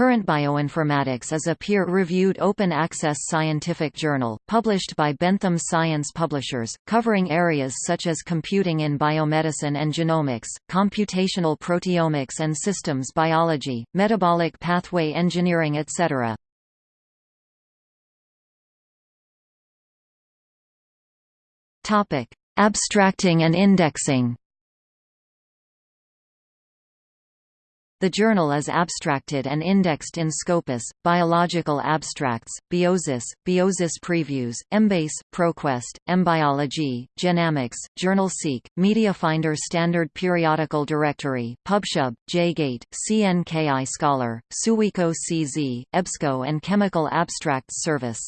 Current Bioinformatics is a peer-reviewed open-access scientific journal, published by Bentham Science Publishers, covering areas such as computing in biomedicine and genomics, computational proteomics and systems biology, metabolic pathway engineering etc. Abstracting and indexing The journal is abstracted and indexed in Scopus, Biological Abstracts, Biosis, Biosis Previews, Embase, ProQuest, Embiology, Genamics, JournalSeek, MediaFinder Standard Periodical Directory, PubSub, JGate, CNKI Scholar, Suweco CZ, EBSCO and Chemical Abstracts Service.